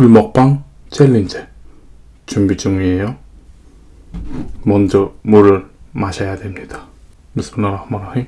굴먹방 챌린지 준비 중이에요. 먼저 물을 마셔야 됩니다. 비스밀라흐마니르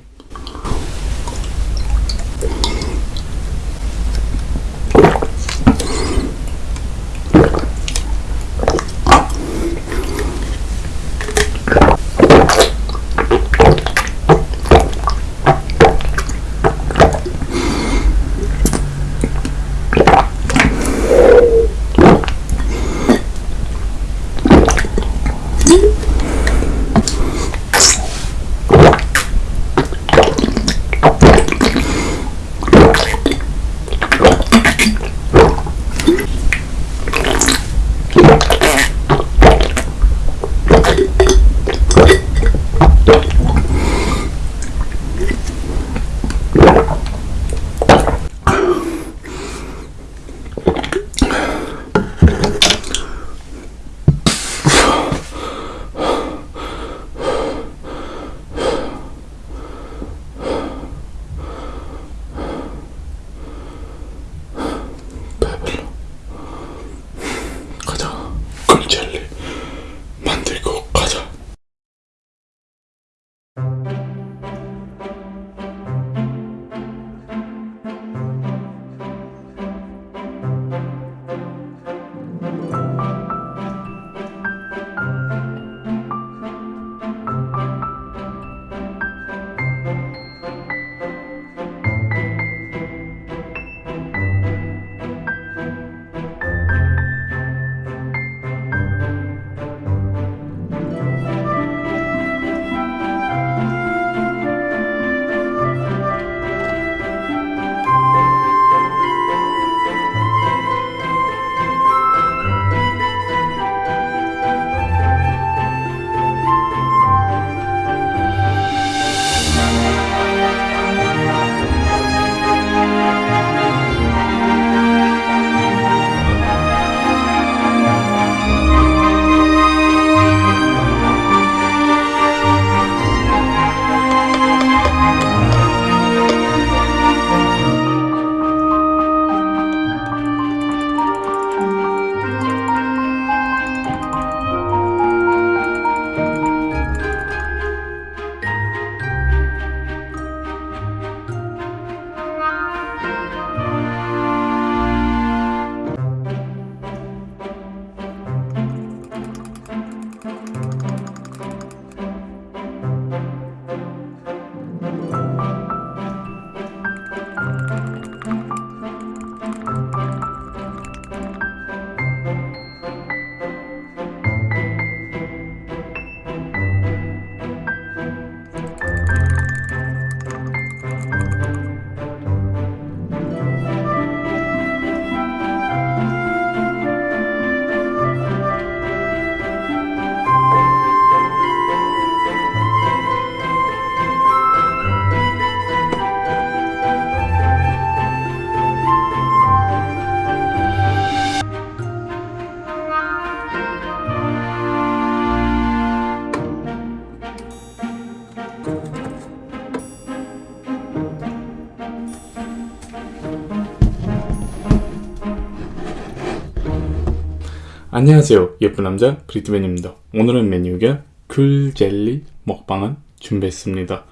안녕하세요. 예쁜 남자 브리트맨입니다. 오늘은 메뉴가 귤젤리 먹방을 준비했습니다.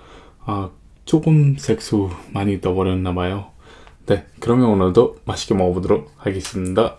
아 조금 색소 많이 떠버렸나봐요. 네 그러면 오늘도 맛있게 먹어보도록 하겠습니다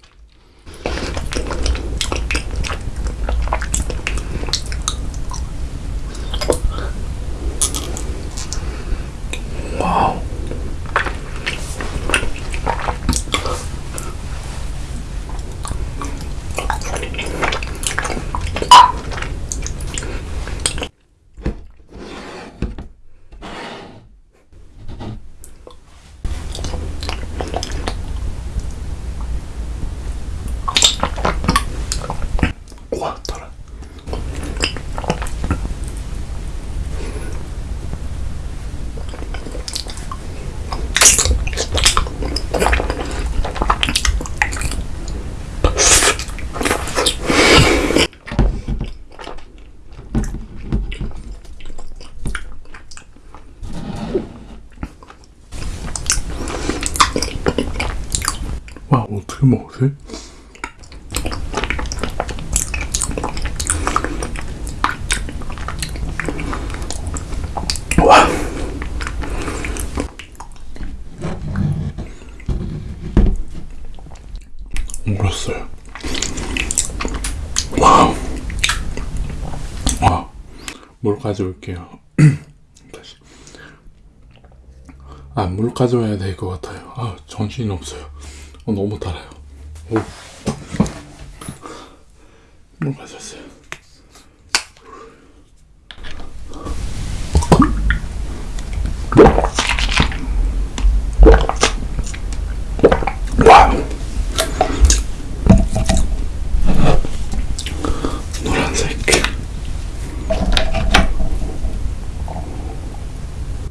와 어떻게 먹지? 물 가져올게요. 다시. 아, 물 가져와야 될 것 같아요. 아, 정신이 없어요. 어, 너무 달아요. 오. 물.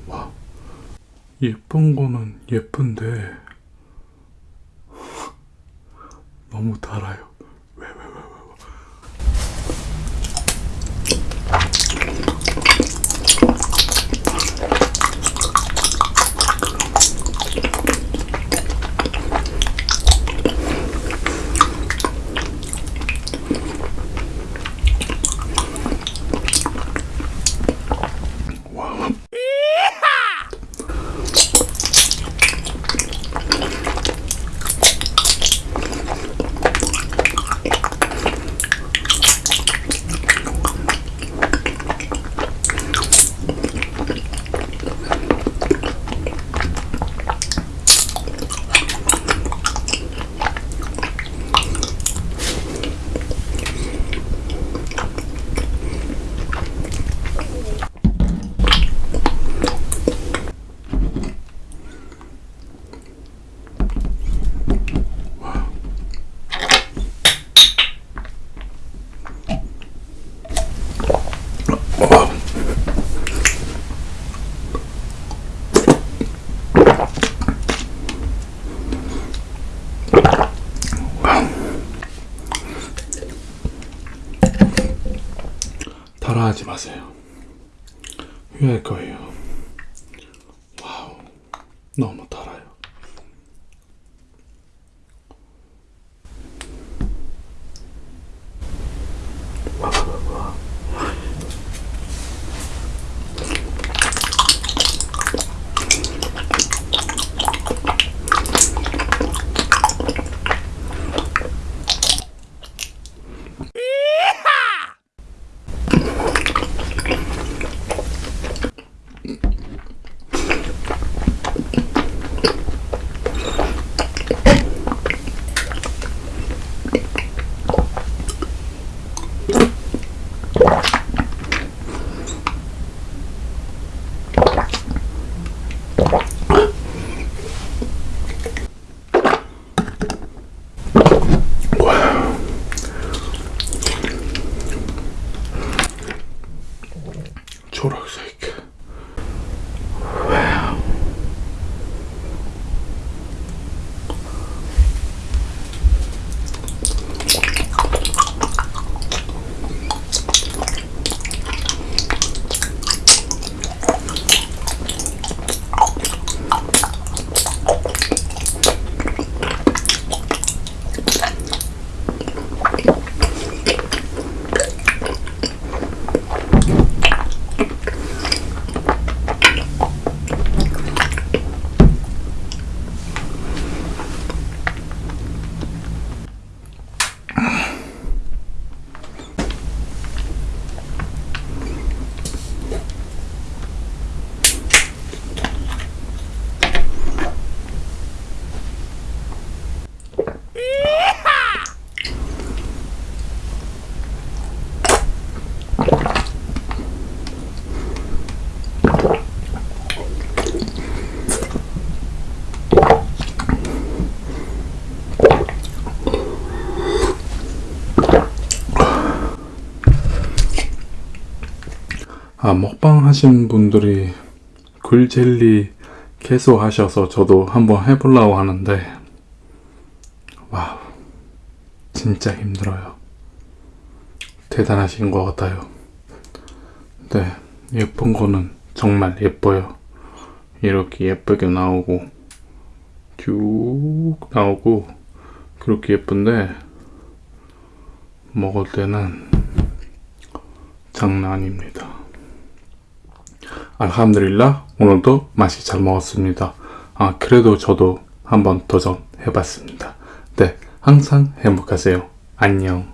와. 예쁜 거는 예쁜데 너무 달아요. 왜, 왜, 왜, 왜, 왜. 와우. 와우. 따라하지 마세요. 후회할 거예요. 와우, 너무 달아요. 思。 아, 먹방 하신 분들이 굴젤리 계속 하셔서 저도 한번 해보려고 하는데, 와우, 진짜 힘들어요. 대단하신 것 같아요. 네, 예쁜 거는 정말 예뻐요. 이렇게 예쁘게 나오고, 쭉 나오고, 그렇게 예쁜데 먹을 때는 장난 아닙니다. 알함드릴라 오늘도 맛이 잘 먹었습니다. 아 그래도 저도 한번 도전해 봤습니다. 네 항상 행복하세요. 안녕.